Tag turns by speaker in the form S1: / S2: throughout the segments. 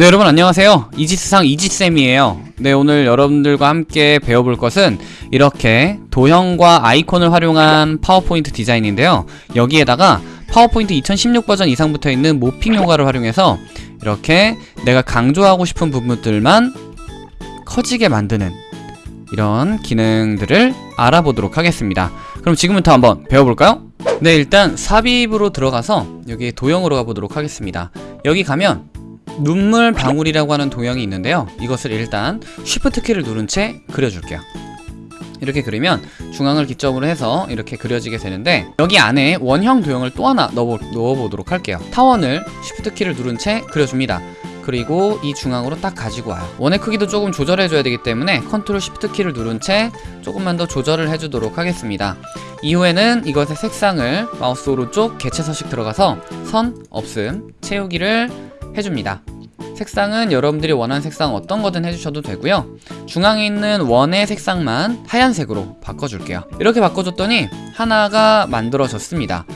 S1: 네 여러분 안녕하세요. 이지스상 이지쌤이에요. 네 오늘 여러분들과 함께 배워볼 것은 이렇게 도형과 아이콘을 활용한 파워포인트 디자인인데요. 여기에다가 파워포인트 2016 버전 이상 부터 있는 모핑 효과를 활용해서 이렇게 내가 강조하고 싶은 부분들만 커지게 만드는 이런 기능들을 알아보도록 하겠습니다. 그럼 지금부터 한번 배워볼까요? 네 일단 삽입으로 들어가서 여기 도형으로 가보도록 하겠습니다. 여기 가면 눈물 방울이라고 하는 도형이 있는데요. 이것을 일단 Shift 키를 누른 채 그려줄게요. 이렇게 그리면 중앙을 기점으로 해서 이렇게 그려지게 되는데 여기 안에 원형 도형을 또 하나 넣어, 넣어보도록 할게요. 타원을 Shift 키를 누른 채 그려줍니다. 그리고 이 중앙으로 딱 가지고 와요. 원의 크기도 조금 조절해줘야 되기 때문에 Control Shift 키를 누른 채 조금만 더 조절을 해주도록 하겠습니다. 이후에는 이것의 색상을 마우스 오른쪽 개체 서식 들어가서 선, 없음, 채우기를 해줍니다. 색상은 여러분들이 원하는 색상 어떤 거든 해주셔도 되고요. 중앙에 있는 원의 색상만 하얀색으로 바꿔줄게요. 이렇게 바꿔줬더니 하나가 만들어졌습니다.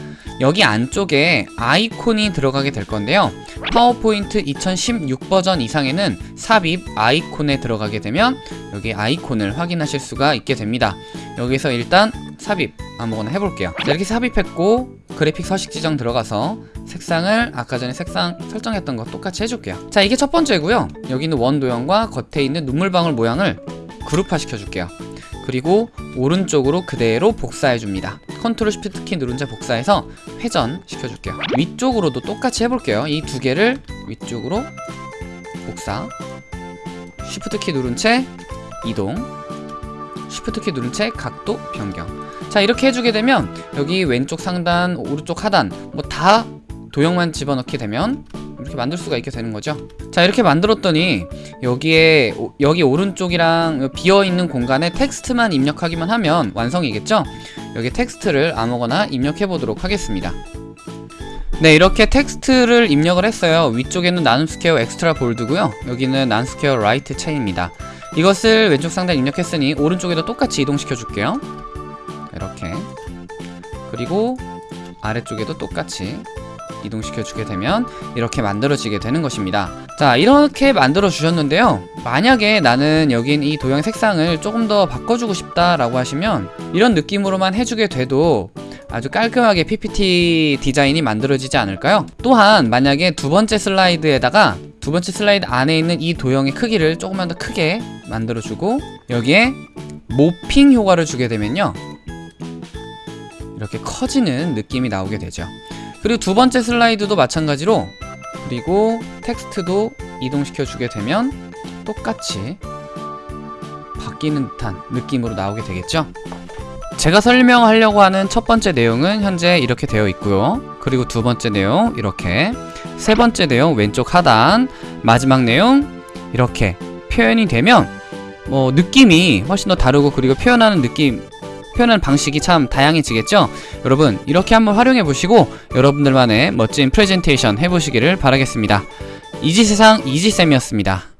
S1: 여기 안쪽에 아이콘이 들어가게 될 건데요. 파워포인트 2016 버전 이상에는 삽입 아이콘에 들어가게 되면 여기 아이콘을 확인하실 수가 있게 됩니다. 여기서 일단 삽입 아무거나 해볼게요. 자, 이렇게 삽입했고 그래픽 서식 지정 들어가서 색상을 아까 전에 색상 설정했던 거 똑같이 해줄게요. 자 이게 첫 번째고요. 여기 있는 원 도형과 겉에 있는 눈물방울 모양을 그룹화 시켜줄게요. 그리고 오른쪽으로 그대로 복사해줍니다. Control Shift 키 누른 채 복사해서 회전 시켜줄게요. 위쪽으로도 똑같이 해볼게요. 이 두 개를 위쪽으로 복사. Shift 키 누른 채 이동. Shift 키 누른 채 각도 변경. 자 이렇게 해주게 되면 여기 왼쪽 상단 오른쪽 하단 뭐 다 도형만 집어넣게 되면 이렇게 만들 수가 있게 되는 거죠. 자 이렇게 만들었더니 여기에 오, 여기 오른쪽이랑 비어있는 공간에 텍스트만 입력하기만 하면 완성이겠죠? 여기 텍스트를 아무거나 입력해 보도록 하겠습니다. 네 이렇게 텍스트를 입력을 했어요. 위쪽에는 나눔 스퀘어 Extra Bold고요. 여기는 나눔 스퀘어 Light 체입니다. 이것을 왼쪽 상단 입력했으니 오른쪽에도 똑같이 이동시켜 줄게요. 이렇게. 그리고 아래쪽에도 똑같이 이동시켜 주게 되면 이렇게 만들어지게 되는 것입니다. 자 이렇게 만들어 주셨는데요. 만약에 나는 여긴 이 도형 색상을 조금 더 바꿔주고 싶다 라고 하시면 이런 느낌으로만 해주게 돼도 아주 깔끔하게 PPT 디자인이 만들어지지 않을까요? 또한 만약에 두 번째 슬라이드에다가 두 번째 슬라이드 안에 있는 이 도형의 크기를 조금만 더 크게 만들어주고 여기에 모핑 효과를 주게 되면요. 이렇게 커지는 느낌이 나오게 되죠 그리고 두 번째 슬라이드도 마찬가지로 그리고 텍스트도 이동시켜 주게 되면 똑같이 바뀌는 듯한 느낌으로 나오게 되겠죠? 제가 설명하려고 하는 첫 번째 내용은 현재 이렇게 되어 있고요. 그리고 두 번째 내용 이렇게 세 번째 내용 왼쪽 하단 마지막 내용 이렇게 표현이 되면 뭐 느낌이 훨씬 더 다르고 그리고 표현하는 느낌 표현하는 방식이 참 다양해지겠죠? 여러분 이렇게 한번 활용해 보시고 여러분들만의 멋진 프레젠테이션 해보시기를 바라겠습니다. 이지세상 이지쌤이었습니다.